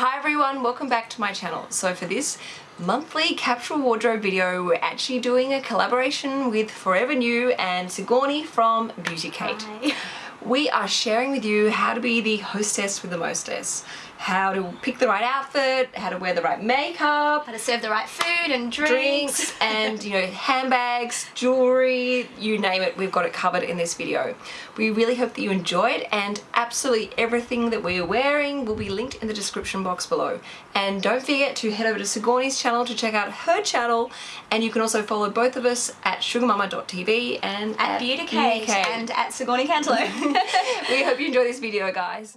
Hi everyone, welcome back to my channel. So for this monthly capsule wardrobe video, we're actually doing a collaboration with Forever New and Sigourney from Beauty Kate. Hi. We are sharing with you how to be the hostess with the mostess how to pick the right outfit, how to wear the right makeup, how to serve the right food and drinks, drinks and you know handbags, jewelry, you name it, we've got it covered in this video. We really hope that you enjoyed and absolutely everything that we are wearing will be linked in the description box below. And don't forget to head over to Sigourney's channel to check out her channel and you can also follow both of us at sugarmama.tv and at, at Beauty Kate and at Sigourney Cantelo. we hope you enjoy this video guys.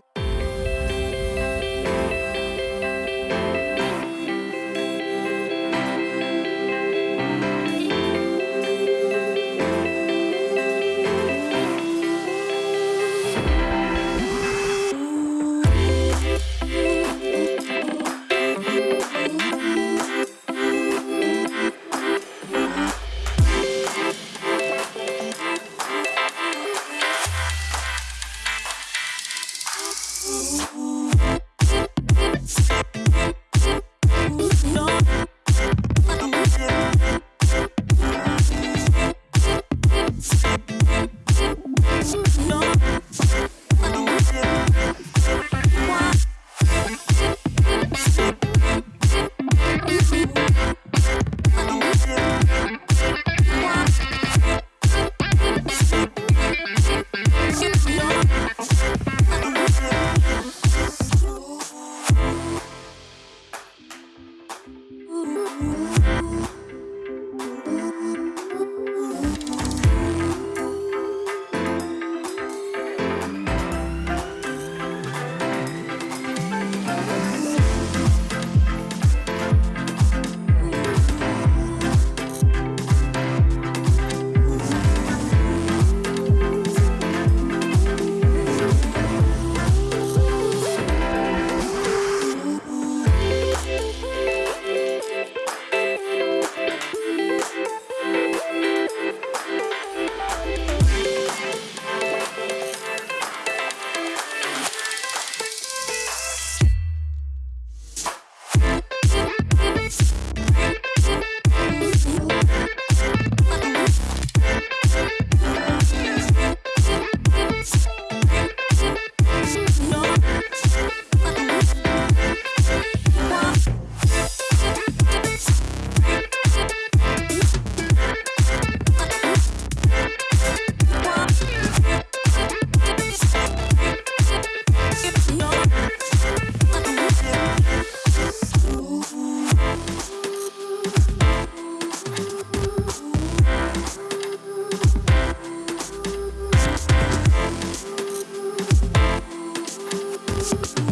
You